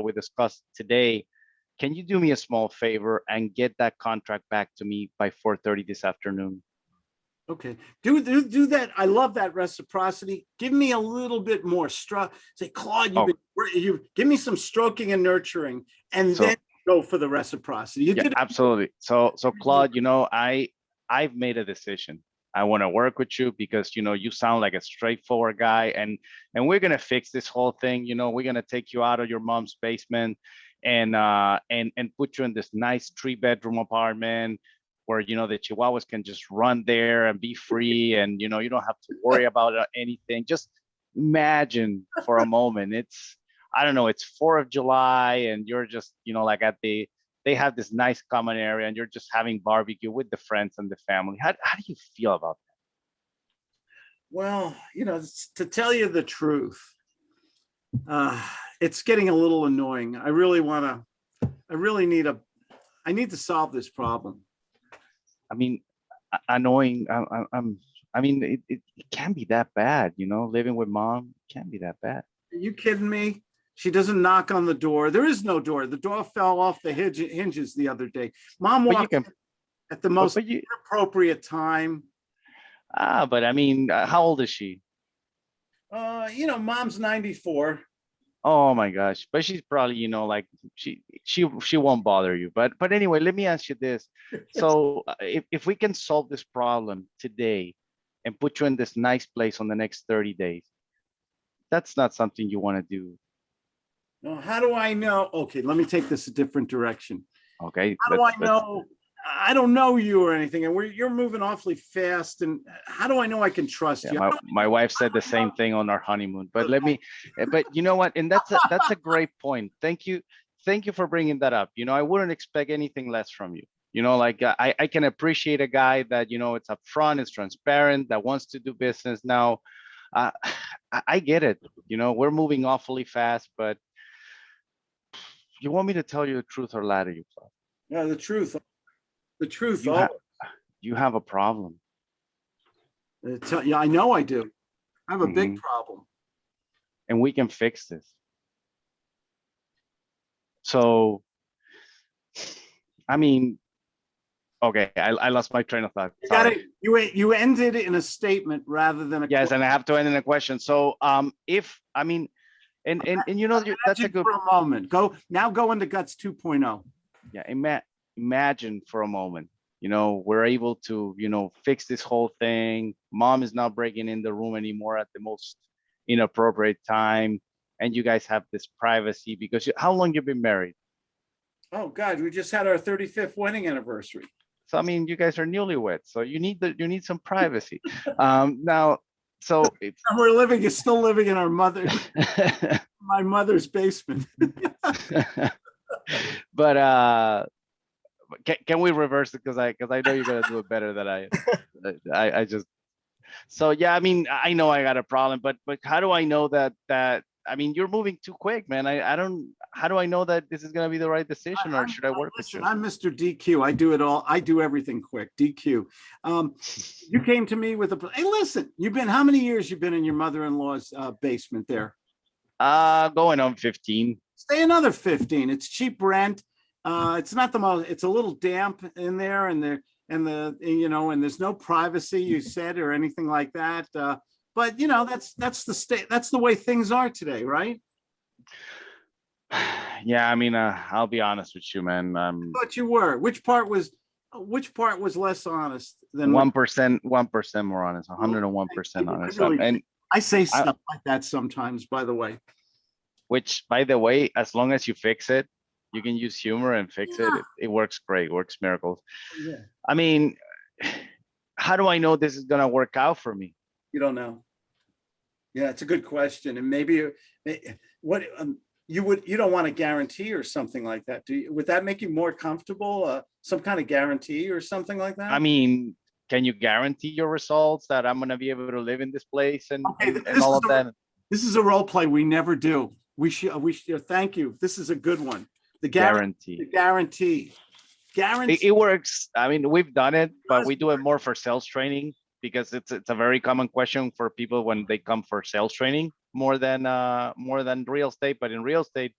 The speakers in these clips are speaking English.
we discussed today, can you do me a small favor and get that contract back to me by 4:30 this afternoon? Okay, do, do, do that. I love that reciprocity. Give me a little bit more stroke. Say, Claude, you've Oh. been, you, give me some stroking and nurturing and So- then go for the reciprocity. You Yeah, did, absolutely. So, so Claude, you know, I, I've made a decision. I want to work with you because, you know, you sound like a straightforward guy and, and we're going to fix this whole thing. You know, we're going to take you out of your mom's basement and, uh, and, and put you in this nice three bedroom apartment where, you know, the Chihuahuas can just run there and be free. And, you know, you don't have to worry about uh, anything. Just imagine for a moment. It's, I don't know, it's 4th of July and you're just, you know, like at the, they have this nice common area and you're just having barbecue with the friends and the family. How, how do you feel about that? well, you know, to tell you the truth, uh, it's getting a little annoying. I really want to, I really need a, I need to solve this problem. I mean, annoying, I, I'm, I mean, it, it, it can't be that bad, you know, living with mom can't be that bad. Are you kidding me? She doesn't knock on the door. There is no door. The door fell off the hinge- hinges the other day. Mom walked can, at the most you, appropriate time. ah, but I mean, uh, how old is she? Uh, you know, mom's 94. Oh my gosh, but she's probably, you know, like she, she, she won't bother you. But, but anyway, let me ask you this. So uh, if, if we can solve this problem today and put you in this nice place on the next 30 days, that's not something you want to do. Now, how do I know? Okay, let me take this a different direction. Okay. How do I know? I don't know you or anything, and we're, you're moving awfully fast. And how do I know I can trust Yeah, you? My, my wife said the same thing on our honeymoon, but let me, eh, but you know what? And that's a, that's a great point. Thank you. Thank you for bringing that up. You know, I wouldn't expect anything less from you. You know, like I, I can appreciate a guy that, you know, it's upfront, it's transparent, that wants to do business now. Uh, I, I get it. You know, we're moving awfully fast, but you want me to tell you the truth or lie to you? Yeah, the truth. The truth. You have, you have a problem. Yeah, I know I do. I have a big Mhm. problem. and we can fix this. So, I mean, okay, I, I lost my train of thought. You got it. You, you ended in a statement rather than a. Yes, que- and I have to end in a question. So, um, if, I mean, and, and, and you know, that's a good, For a moment, go, now go into guts oh. 2.0. yeah, ima- imagine for a moment, you know, we're able to, you know, fix this whole thing. Mom is not breaking in the room anymore at the most inappropriate time. And you guys have this privacy because you, how long you've been married? Oh, God, we just had our 35th wedding anniversary. So I mean, you guys are newlyweds, so you need the you need some privacy. Um, now, so we're living, is still living in our mother, my mother's basement. but uh, can can we reverse it? Because I because I know you're gonna do it better than I. I I just so yeah. I mean, I know I got a problem, but but how do I know that that I mean you're moving too quick, man. I I don't. How do I know that this is gonna be the right decision, or should I work with you? I'm Mr. DQ. I do it all. I do everything quick. DQ. Um, you came to me with a, hey, listen, you've been, how many years you've been in your mother-in-law's uh, basement there? Uh, going on 15. Stay another 15. It's cheap rent. Uh, it's not the most, it's a little damp in there and there, and the, you know, and there's no privacy, you said, or anything like that. Uh, but you know, that's, that's the state, that's the way things are today, right? Yeah, I mean, uh, I'll be honest with you, man. Um, But you were, which part was, which part was less honest than? one percent, one percent more honest, hundred and one percent I honest, really- and I say stuff like that sometimes, by the way. which, by the way, as long as you fix it, you can use humor and fix it. Yeah. It, it works great, works miracles. Yeah. I mean, how do I know this is gonna work out for me? You don't know. Yeah, it's a good question. And maybe, what, um, you would, you don't want a guarantee or something like that, do you? Would that make you more comfortable? Uh, some kind of guarantee or something like that? I mean, can you guarantee your results that I'm gonna be able to live in this place and, Okay, and, and this all is of a- that? This is a role play we never do. We should, we should, thank you. This is a good one. The guarantee, Guarantee. the guarantee. It, Guarantee, it works. I mean, we've done it, but we do it more for sales training because it's it's a very common question for people when they come for sales training more than uh more than real estate. But in real estate,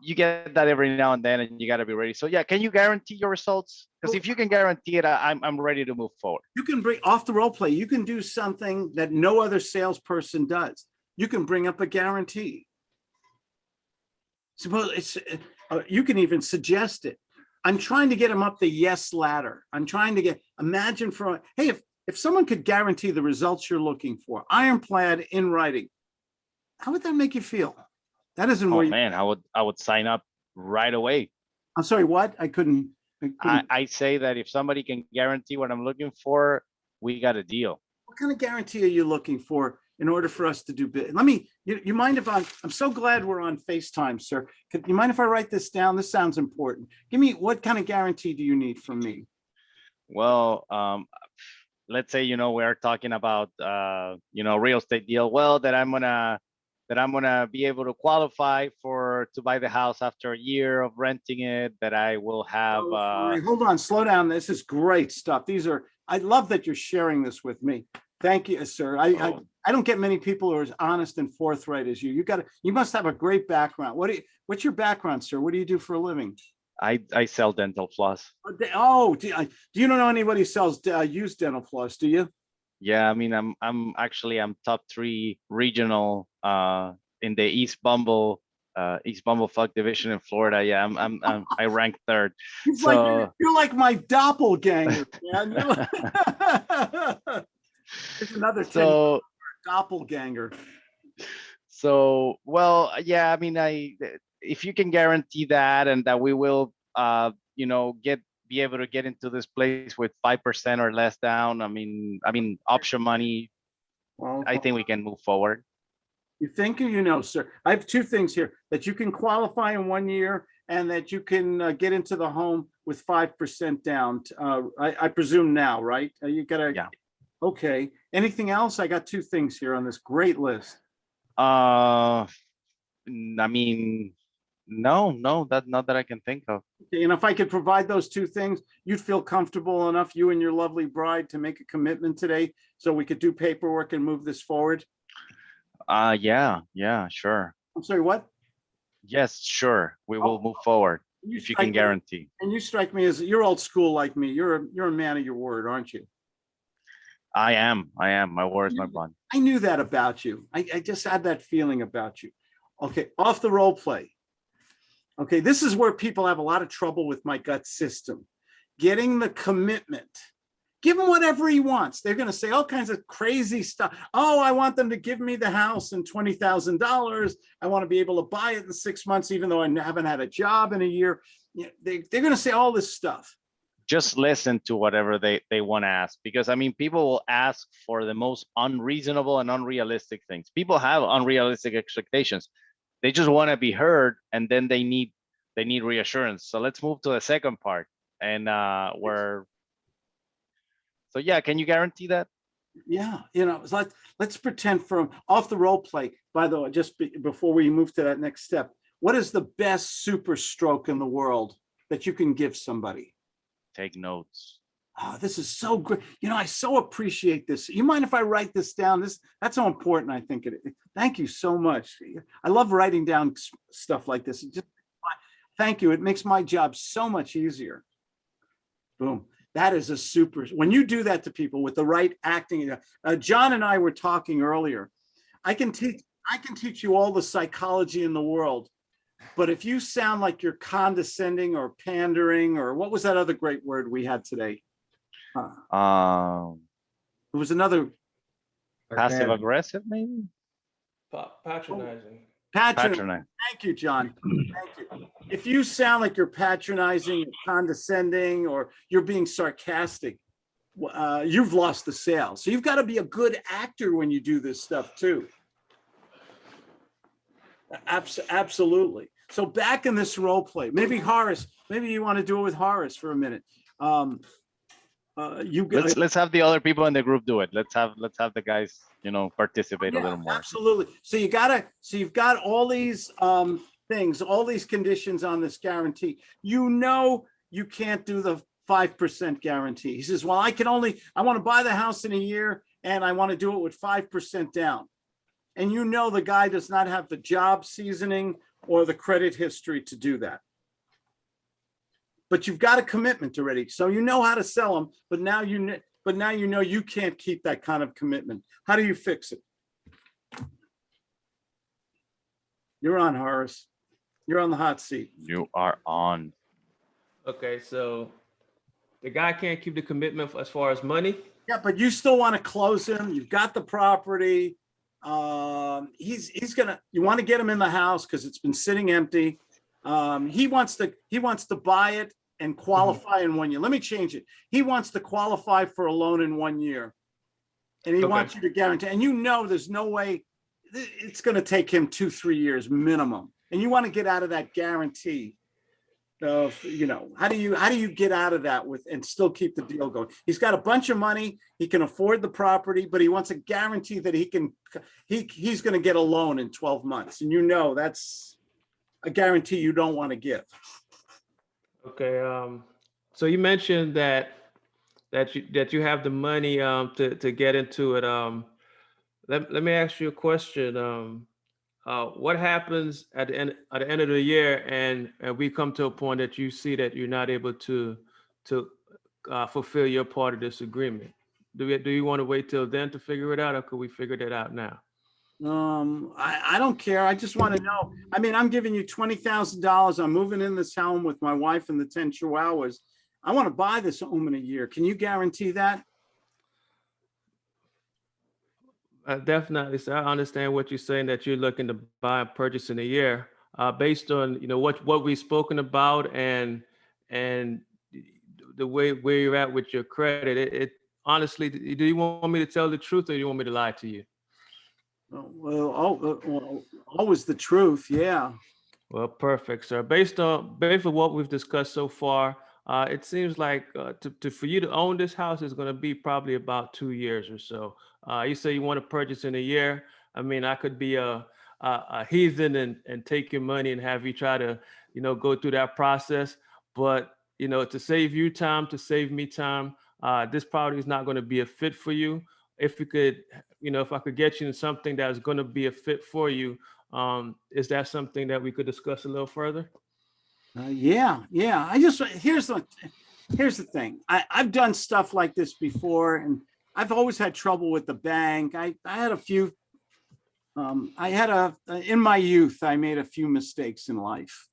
you get that every now and then and you gotta be ready. So yeah, can you guarantee your results? Because if you can guarantee it, I'm, I'm ready to move forward. You can bring off the role play. You can do something that no other salesperson does. You can bring up a guarantee. Suppose it's, uh, you can even suggest it. I'm trying to get him up the yes ladder. I'm trying to get, imagine for, hey, if, if someone could guarantee the results you're looking for, ironclad in writing, how would that make you feel? That isn't Oh where, you- man, I would, I would sign up right away. I'm sorry, what? I couldn't. I I, couldn't- I say that if somebody can guarantee what I'm looking for, we got a deal. What kind of guarantee are you looking for in order for us to do bid? Let me, you, you mind if I'm, I'm so glad we're on FaceTime, sir. Could you mind if I write this down? This sounds important. Give me, what kind of guarantee do you need from me? Well, um, let's say, you know, we're talking about, uh, you know, real estate deal. Well, that I'm gonna, that I'm gonna be able to qualify for, to buy the house after a year of renting it, that I will have, Oh, uh. Hold on, slow down. This is great stuff. These are, I love that you're sharing this with me. Thank you, sir. I, I, Oh. I don't get many people who are as honest and forthright as you. You got, you must have a great background. What do you, what's your background, sir? What do you do for a living? I, I sell dental floss. Oh, Oh, do I- do you don't know anybody who sells uh, used dental floss, do you? Yeah, I mean, I'm, I'm actually, I'm top three regional, uh, in the East Bumble, uh, East Bumblefuck division in Florida. Yeah, I'm, I'm, I'm I rank third. It's like, you're- So- you're like my doppelganger, man. You're- It's another thing, So, doppelganger. So, well, yeah, I mean, I, if you can guarantee that and that we will, uh, you know, get, be able to get into this place with 5% or less down, I mean, I mean, option money, Well, I think we can move forward. You think you know, sir? I have two things here, that you can qualify in one year and that you can uh, get into the home with five percent down. Uh, I, I presume now, right? Uh, You gotta. Yeah. Okay, anything else? I got two things here on this great list. Uh, I mean, no, no, that, not that I can think of. Okay, And if I could provide those two things, you'd feel comfortable enough, you and your lovely bride, to make a commitment today? So we could do paperwork and move this forward? Uh, yeah, yeah, sure. I'm sorry, what? Yes, sure. We will move forward if you can me- guarantee. And you strike me as, you're old school like me. You're, a you're a man of your word, aren't you? I am, I am. My word is my bond. I knew that about you. I, I just had that feeling about you. Okay, off the role play. Okay, this is where people have a lot of trouble with my gut system. Getting the commitment. Give him whatever he wants. They're gonna say all kinds of crazy stuff. Oh, I want them to give me the house and twenty thousand dollars. I want to be able to buy it in six months, even though I haven't had a job in a year. Yeah, They, they're gonna say all this stuff. just listen to whatever they they want to ask because i mean people will ask for the most unreasonable and unrealistic things people have unrealistic expectations they just want to be heard and then they need they need reassurance so let's move to the second part and uh where so yeah can you guarantee that Yeah, you know, it's like, let's pretend from off the role play, by the way, just be- before we move to that next step. What is the best super stroke in the world that you can give somebody? take notes Oh, this is so great. You know, I so appreciate this. You mind if I write this down? This, that's so important, I think. it. Thank you so much. I love writing down stuff like this. Just, thank you. It makes my job so much easier. Boom. That is a super, when you do that to people with the right acting, uh, John and I were talking earlier. I can teach, I can teach you all the psychology in the world. But if you sound like you're condescending or pandering, or what was that other great word we had today? Uh, um It was another passive aggressive maybe Pa- Patronizing. patron. patronize Thank you, John. Thank you. If you sound like you're patronizing, condescending, or you're being sarcastic, uh, you've lost the sale. So you've got to be a good actor when you do this stuff too. Abs- absolutely. So back in this role play, maybe Horace, maybe you want to do it with Horace for a minute. Um, uh, you. g- let's let's have the other people in the group do it let's have let's have the guys you know participate a little more Absolutely. So you gotta, so you've got all these um things, all these conditions on this guarantee. You know, you can't do the five percent guarantee. He says, well, I can only, I want to buy the house in a year and I want to do it with five percent down. And you know the guy does not have the job seasoning or the credit history to do that. But you've got a commitment already, so you know how to sell them, but now you, but now you know you can't keep that kind of commitment. How do you fix it? You're on, Horace. You're on the hot seat. You are on. Okay, so the guy can't keep the commitment as far as money? Yeah, but you still want to close him. You've got the property. Um, he's, he's gonna, you want to get him in the house because it's been sitting empty. Um, he wants to, he wants to buy it and qualify in one year. Let me change it. He wants to qualify for a loan in one year. And he Okay. wants you to guarantee, and you know, there's no way, it's gonna take him two, three years minimum. And you want to get out of that guarantee of, you know, how do you, how do you get out of that with, and still keep the deal going? He's got a bunch of money, he can afford the property, but he wants a guarantee that he can, he, he's gonna get a loan in twelve months, and you know, that's a guarantee you don't want to give. Okay, um, so you mentioned that, that you, that you have the money, um, to, to get into it. Um, let, let me ask you a question. Um, uh, what happens at the end, at the end of the year and, and we come to a point that you see that you're not able to, to, uh, fulfill your part of this agreement? Do we, do you want to wait till then to figure it out or could we figure that out now? Um, I, I don't care. I just want to know. I mean, I'm giving you twenty thousand dollars. I'm moving in this home with my wife and the ten chihuahuas. I want to buy this home in a year. Can you guarantee that? Uh, definitely, so I understand what you're saying, that you're looking to buy and purchase in a year, uh, based on, you know, what, what we've spoken about and, and the way, where you're at with your credit. It, it honestly, do you want me to tell the truth or do you want me to lie to you? Oh, Well, oh, well, always the truth. Yeah. Well, perfect, sir. Based on, based on what we've discussed so far, uh, it seems like, uh, to, to, for you to own this house is gonna be probably about two years or so. Uh, you say you want to purchase in a year. I mean, I could be a, a, a heathen and, and take your money and have you try to, you know, go through that process. But, you know, to save you time, to save me time, uh, this property is not going to be a fit for you. If we could, you know, if I could get you in something that's going to be a fit for you, um, is that something that we could discuss a little further? Uh, yeah, yeah. I just, here's the, here's the thing. I, I've done stuff like this before and I've always had trouble with the bank. I, I had a few, um, I had a, in my youth, I made a few mistakes in life.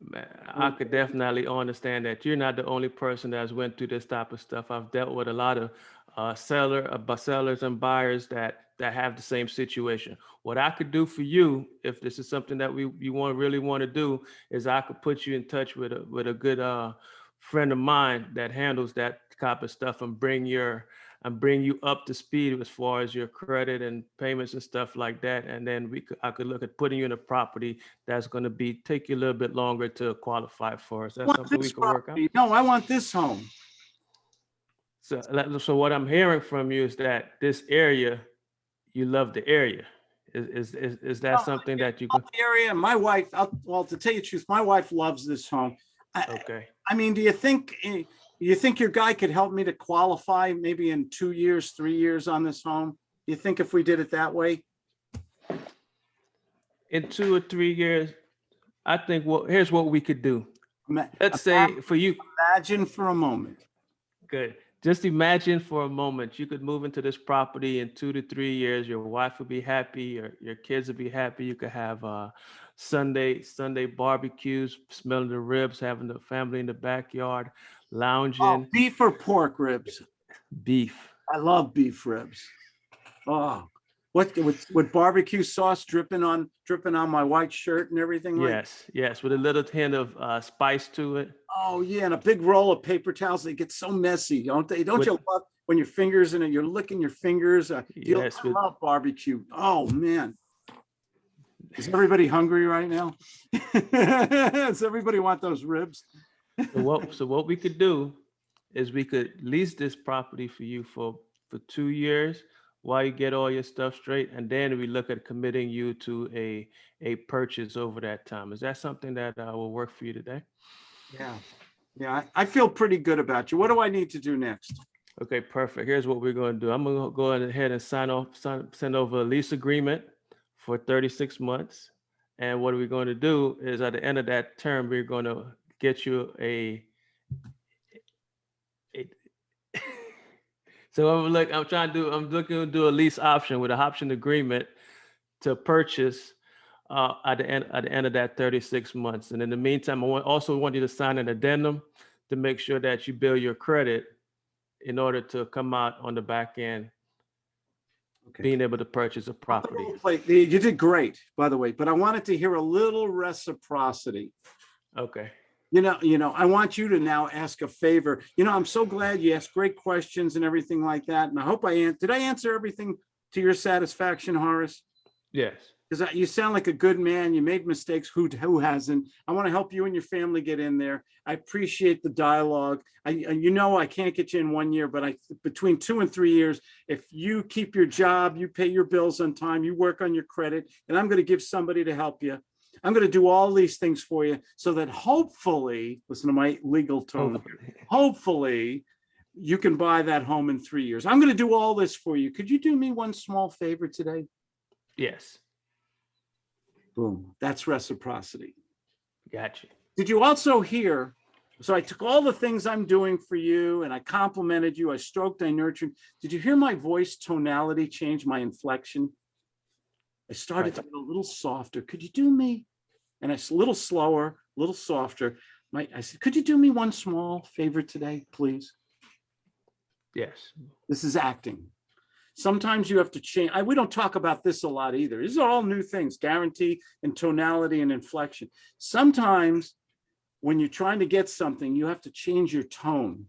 Man, I could definitely understand that you're not the only person that's went through this type of stuff. I've dealt with a lot of uh, seller, uh, sellers and buyers that that have the same situation. What I could do for you, if this is something that we you want really want to do, is I could put you in touch with a with a good uh, friend of mine that handles that type of stuff and bring your and bring you up to speed as far as your credit and payments and stuff like that. And then we could I could look at putting you in a property that's going to be take you a little bit longer to qualify for. Is that something we could work out? No, I want this home. So, so what I'm hearing from you is that this area, you love the area. Is is is, is that something that you can? the Area, my wife, I'll- well, to tell you the truth, my wife loves this home. I, Okay. I mean, do you think, eh, you think your guy could help me to qualify maybe in two years, three years on this home? You think if we did it that way? In two or three years, I think. Well, here's what we could do. Let's say for you, Imagine for a moment. Good. Just imagine for a moment you could move into this property in two to three years. Your wife would be happy. Your your kids would be happy. You could have uh, Sunday Sunday barbecues, smelling the ribs, having the family in the backyard, Oh, lounging, beef or pork ribs? beef. I love beef ribs. Oh, what, with, with barbecue sauce dripping on, dripping on my white shirt and everything like? Yes, yes, with a little hint of uh, spice to it. Oh, yeah, and a big roll of paper towels. They get so messy, don't they? Don't With- you love when your fingers in it, you're licking your fingers? uh, you- Yes, with- love barbecue. Oh, man. Is everybody hungry right now? Does everybody want those ribs? So what, so what we could do is we could lease this property for you for, for two years while you get all your stuff straight. And then we look at committing you to a, a purchase over that time. Is that something that uh, will work for you today? Yeah. Yeah, I I feel pretty good about you. What do I need to do next? Okay, perfect. Here's what we're going to do. I'm going to go ahead and sign off, sign, send over a lease agreement for 36 months. And what we're going to do is at the end of that term, we're going to get you a. a- So I'm like, I'm trying to do, I'm looking to do a lease option with a option agreement to purchase uh, at the end, at the end of that 36 months. And in the meantime, I want, also want you to sign an addendum to make sure that you bill your credit in order to come out on the back end, Okay. being able to purchase a property. You did great, by the way, but I wanted to hear a little reciprocity. Okay. You know, you know, I want you to now ask a favor. You know, I'm so glad you asked great questions and everything like that. And I hope I, did I answer everything to your satisfaction, Horace? Yes. Because you sound like a good man. You made mistakes. Who, who hasn't? I want to help you and your family get in there. I appreciate the dialogue. I, and you know, I can't get you in one year, but I, between two and three years, if you keep your job, you pay your bills on time, you work on your credit, and I'm going to give somebody to help you. I'm going to do all these things for you so that hopefully, listen to my legal tone, oh. here, hopefully you can buy that home in three years. I'm going to do all this for you. Could you do me one small favor today? Yes. Boom. That's reciprocity. Gotcha. Did you also hear? So I took all the things I'm doing for you and I complimented you. I stroked, I nurtured. Did you hear my voice tonality change, my inflection? I started Right. to get a little softer. Could you do me? And it's a little slower, a little softer. My, I said, could you do me one small favor today, please? Yes. This is acting. Sometimes you have to change. I, we don't talk about this a lot either. These are all new things, guarantee and tonality and inflection. Sometimes when you're trying to get something, you have to change your tone.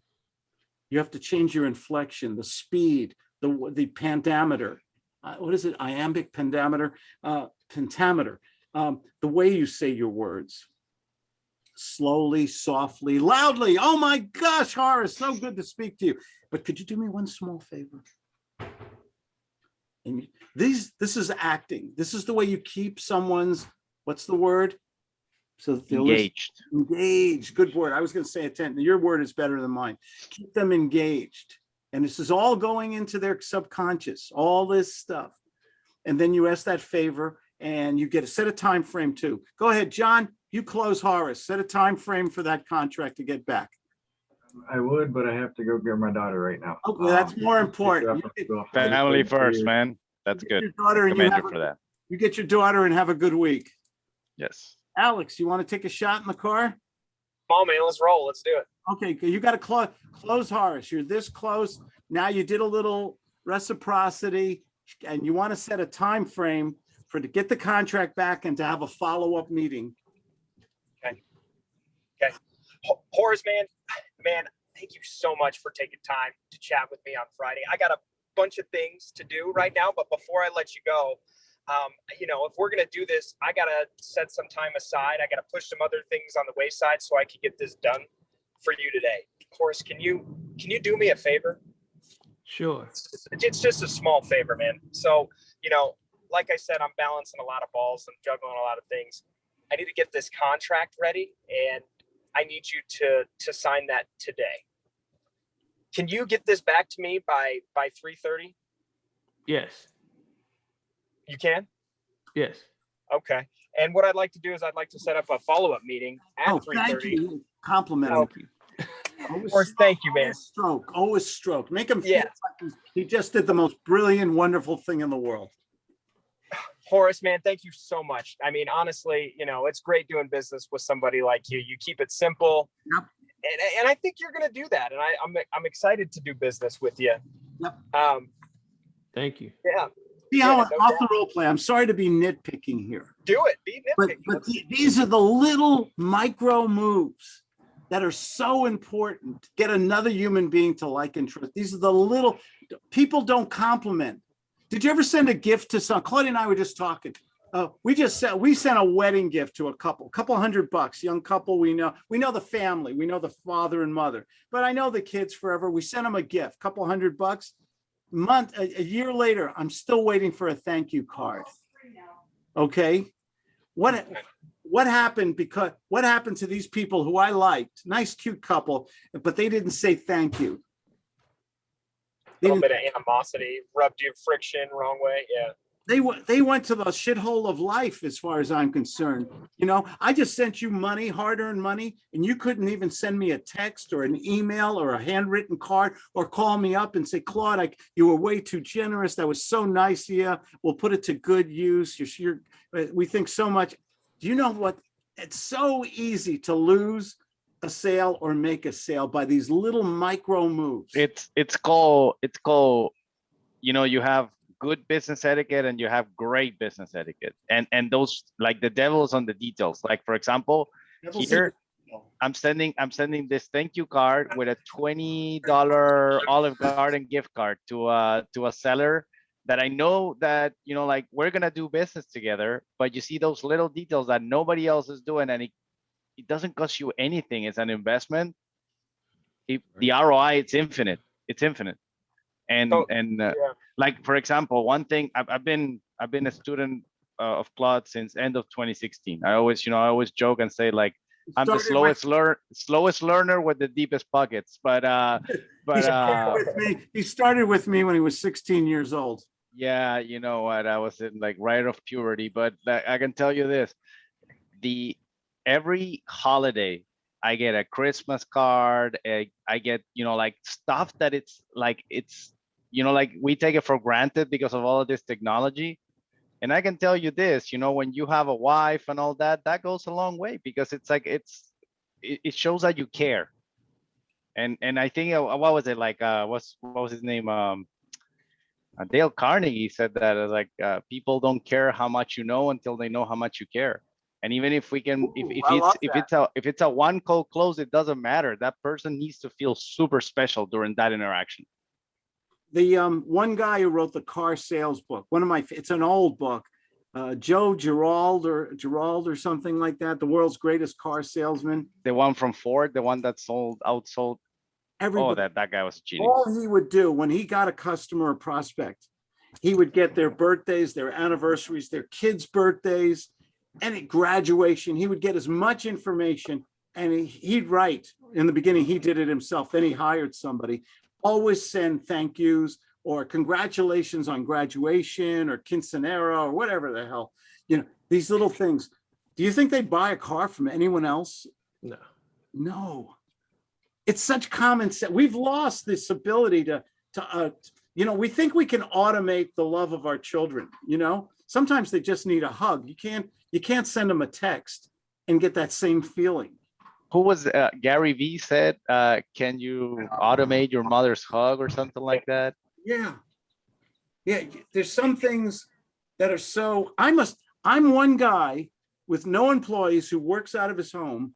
You have to change your inflection, the speed, the, the pentameter. Uh, what is it? Iambic pentameter, uh, pentameter, um, the way you say your words. Slowly, softly, loudly. Oh my gosh, Horace, so good to speak to you. But could you do me one small favor? And these, this is acting. This is the way you keep someone's, what's the word? So that they'll listen- Engaged. Engaged, good word. I was gonna say attention. Your word is better than mine. Keep them engaged. And this is all going into their subconscious, all this stuff. And then you ask that favor and you get a set a time frame too. Go ahead, John, you close Horace, set a time frame for that contract to get back. I would, but I have to go get my daughter right now. Okay, that's Um, more important. up You from get- Family first, man. That's Get good. your Daughter and you have, you for a- that. you get your daughter and have a good week. Yes. Alex, you want to take a shot in the car? Come on, man, let's roll. Let's do it. Okay, you got to close, close Horace. You're this close. Now you did a little reciprocity and you want to set a time frame for to get the contract back and to have a follow-up meeting. Okay. Okay. Horace, man, man, thank you so much for taking time to chat with me on Friday. I got a bunch of things to do right now, but before I let you go, um, you know, if we're gonna do this, I gotta set some time aside. I gotta push some other things on the wayside so I can get this done for you today. Horace, can you can you do me a favor? Sure. it's just- it's just a small favor, man. So, you know, like I said, I'm balancing a lot of balls. I'm juggling a lot of things. I need to get this contract ready and I need you to to sign that today. Can you get this back to me by by 3:30? Yes. You can? Yes. Okay. And what I'd like to do is I'd like to set up a follow-up meeting at Oh, thank 3:30. you. Compliment oh. him. Thank Always Horace, thank you, man. always Stroke, always stroke. Make him feel Yeah. like he just did the most brilliant, wonderful thing in the world. Horace, man, thank you so much. I mean, honestly, you know, it's great doing business with somebody like you. You keep it simple. Yep. And, and I think you're going to do that. And I, I'm, I'm excited to do business with you. Yep. Um, Thank you. yeah, See how Yeah, no off the role play. I'm sorry to be nitpicking here. do it. Be But, nitpicky. but the- these are the little micro moves that are so important. Get another human being to like and trust. These are the little, people don't compliment. Did you ever send a gift to some, Claudia and I were just talking. Uh, we just sent, we sent a wedding gift to a couple, couple hundred bucks, young couple we know. We know the family, we know the father and mother, but I know the kids forever. We sent them a gift, couple hundred bucks. Month, a, a year later, I'm still waiting for a thank you card. Okay? What, what happened because, what happened to these people who I liked? Nice, cute couple, but they didn't say thank you. They little bit of animosity, rubbed you friction wrong way. Yeah. they went, they went to the shithole of life as far as I'm concerned. You know, I just sent you money, hard-earned money, and you couldn't even send me a text or an email or a handwritten card or call me up and say, Claude, I, you were way too generous. That was so nice of you. We'll put it to good use. You're, you're, uh, we think so much. Do you know what? It's so easy to lose a sale or make a sale by these little micro moves. It's it's called it's called, you know, you have good business etiquette and you have great business etiquette. And and those like the devil's on the details. Like for example, Devil's here I'm sending I'm sending this thank you card with a twenty dollar Olive Garden gift card to uh to a seller that I know that you know like we're gonna do business together, but you see those little details that nobody else is doing and it it doesn't cost you anything. It's an investment. It, the ROI it's infinite. It's infinite. And So, and uh, Yeah. like for example, one thing I've, I've been I've been a student uh, of Claude since end of 2016. I always you know I always joke and say like I'm the with- slowest learn slowest learner with the deepest pockets. But uh He but started uh with me, he started with me when he was 16 years old. yeah, you know what? I was in like right of puberty, but I can tell you this. The every holiday I get a Christmas card, I, I get, you know, like stuff that it's like it's you know, like we take it for granted because of all of this technology. And I can tell you this, you know, when you have a wife and all that, that goes a long way because it's like it's it, it shows that you care. And and I think uh, what was it like? Uh, what's what was his name? Um, uh, Dale Carnegie said that uh, like uh, people don't care how much you know until they know how much you care. And even if we can, if, Ooh, if I it's if that. it's a if it's a one call close, it doesn't matter. That person needs to feel super special during that interaction. The um, one guy who wrote the car sales book, one of my, it's an old book. Uh, Joe Gerald or Gerald or something like that, the world's greatest car salesman. The one from Ford, the one that sold outsold. Oh, that that guy was genius. all he would do when he got a customer or prospect, he would get their birthdays, their anniversaries, their kids' birthdays, any graduation. He would get as much information and he, he'd write. In the beginning, he did it himself. Then he hired somebody. Always send thank yous or congratulations on graduation or quinceanera or whatever the hell. You know, these little things. Do you think they'd buy a car from anyone else? No. No. It's such common sense. We've lost this ability to, to, uh, you know, we think we can automate the love of our children, you know? Sometimes they just need a hug. You can't, you can't send them a text and get that same feeling. Who was uh, Gary V said, uh, can you automate your mother's hug or something like that? Yeah. Yeah, there's some things that are so, I must, I'm one guy with no employees who works out of his home,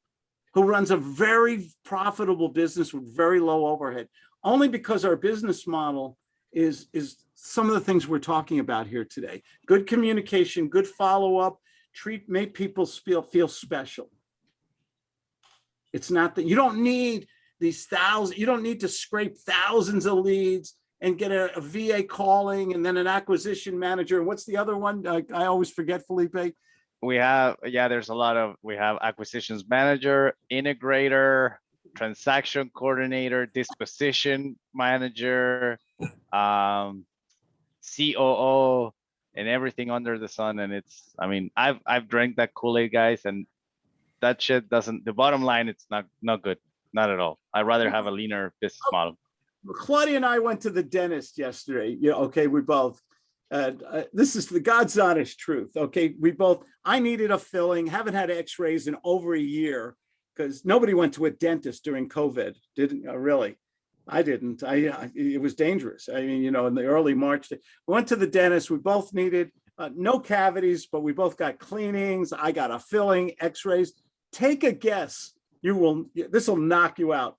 who runs a very profitable business with very low overhead, only because our business model is, is some of the things we're talking about here today. Good communication, good follow-up, treat, make people feel, feel special. It's not that, you don't need these thousands, you don't need to scrape thousands of leads and get a, a VA calling and then an acquisition manager. What's the other one? I, I always forget, Felipe. We have, yeah, there's a lot of, we have acquisitions manager, integrator, transaction coordinator, disposition manager, um, COO, and everything under the sun. And it's, I mean, I've, I've drank that Kool-Aid guys and that shit doesn't, the bottom line, it's not, not good. Not at all. I'd rather have a leaner business model. Claudia and I went to the dentist yesterday. Yeah, okay, we both. And uh, this is the God's honest truth. Okay, we both. I needed a filling. Haven't had X-rays in over a year because nobody went to a dentist during COVID. Didn't uh, really. I didn't. I, I it was dangerous. I mean, you know, in the early March, we went to the dentist. We both needed uh, no cavities, but we both got cleanings. I got a filling, X-rays. Take a guess. You will. This will knock you out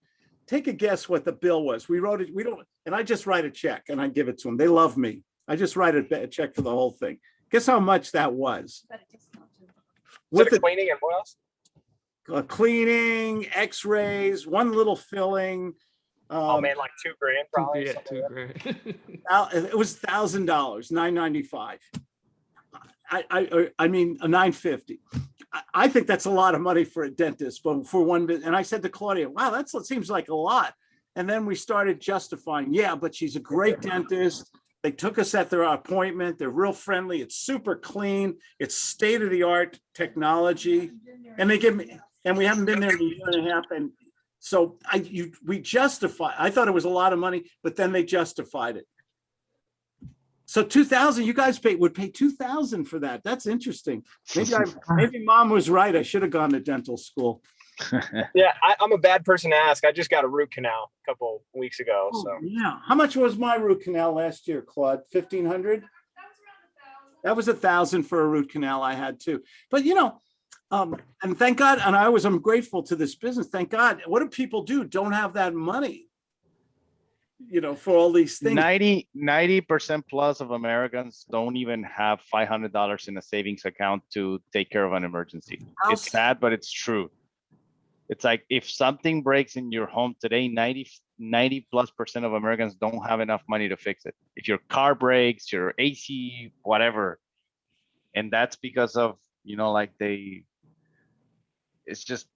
take a guess what the bill was. We wrote it, we don't, and I just write a check and I give it to them. They love me. I just write a, a check for the whole thing. Guess how much that was? With With the cleaning and what else? the uh, cleaning, x-rays, one little filling. Oh um, man, like two grand probably. Yeah, two grand. It was thousand dollars, nine ninety-five. I, I, I mean, a nine fifty. I, I think that's a lot of money for a dentist, but for one, bit- and I said to Claudia, wow, that's, that seems like a lot. And then we started justifying, yeah, but she's a great dentist. They took us at their appointment. They're real friendly. It's super clean. It's state of the art technology. And they give me, and we haven't been there in a year and a half. And so I, you, we justify, I thought it was a lot of money, but then they justified it. So two thousand, you guys pay, would pay two thousand for that. That's interesting. Maybe I, maybe mom was right. I should have gone to dental school. Yeah, I, I'm a bad person to ask. I just got a root canal a couple weeks ago. Oh, So Yeah, how much was my root canal last year, Claude? Fifteen hundred? That was a thousand for a root canal I had too. But you know, um, and thank God, and I was, I'm grateful to this business. Thank God. What do people do? Don't have that money. You know, for all these things. 90 percent plus of Americans don't even have five hundred dollars in a savings account to take care of an emergency. How It's sad, but it's true. It's like if something breaks in your home today, 90 90 plus percent of Americans don't have enough money to fix it. If your car breaks, your AC, whatever. And that's because of, you know, like they, it's just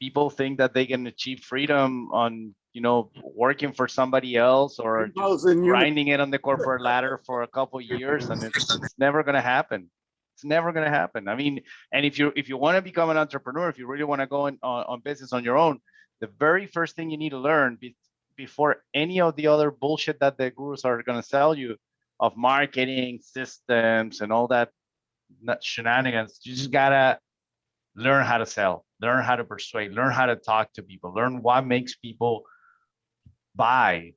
people think that they can achieve freedom on, you know, working for somebody else or just Those in grinding it on the corporate ladder for a couple years and it's, it's never gonna happen. It's never gonna happen. I mean, and if you if you want to become an entrepreneur, if you really want to go in on, on business on your own, the very first thing you need to learn be, before any of the other bullshit that the gurus are gonna sell you of marketing systems and all that shenanigans, you just gotta learn how to sell, learn how to persuade, learn how to talk to people, learn what makes people buy.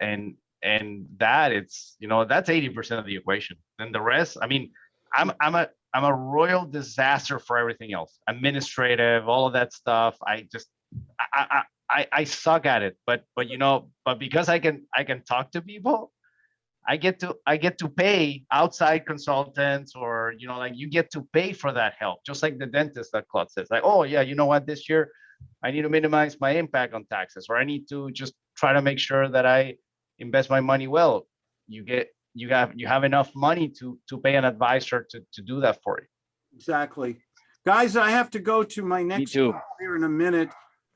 And and that it's you know that's 80 percent of the equation. Then the rest i mean i'm i'm a i'm a royal disaster for everything else. Administrative all of that stuff. I just i i i, I suck at it. But but you know but because i can i can talk to people i get to i get to pay outside consultants or you know like you get to pay for that help just like the dentist that claude says like oh yeah you know what this year i need to minimize my impact on taxes or i need to just try to make sure that i invest my money well you get you have you have enough money to to pay an advisor to to do that for you Exactly. Guys, I have to go to my next here in a minute.